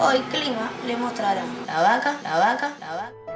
hoy Clima le mostrará la vaca, la vaca, la vaca.